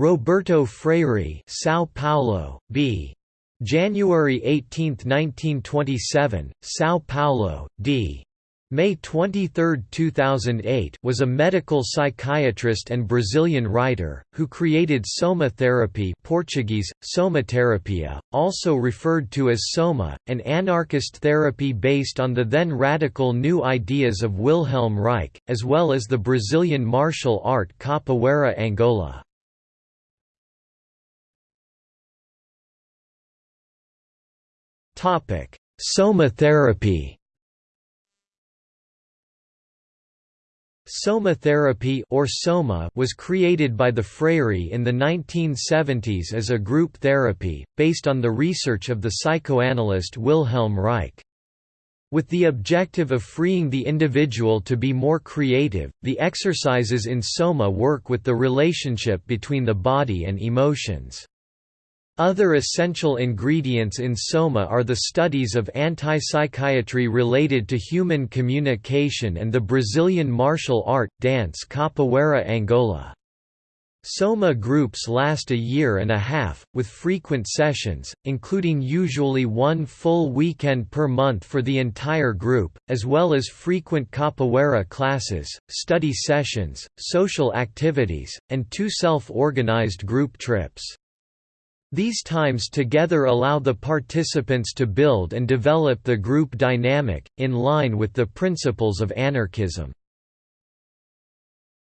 Roberto Freire São Paulo, b. January 18, 1927, São Paulo, d. May 23, 2008 was a medical psychiatrist and Brazilian writer, who created soma therapy Portuguese, somaterapia, also referred to as soma, an anarchist therapy based on the then radical new ideas of Wilhelm Reich, as well as the Brazilian martial art capoeira Angola. Soma therapy Soma therapy or Soma was created by the Freire in the 1970s as a group therapy, based on the research of the psychoanalyst Wilhelm Reich. With the objective of freeing the individual to be more creative, the exercises in Soma work with the relationship between the body and emotions. Other essential ingredients in Soma are the studies of anti-psychiatry related to human communication and the Brazilian martial art, dance Capoeira Angola. Soma groups last a year and a half, with frequent sessions, including usually one full weekend per month for the entire group, as well as frequent capoeira classes, study sessions, social activities, and two self-organized group trips. These times together allow the participants to build and develop the group dynamic, in line with the principles of anarchism.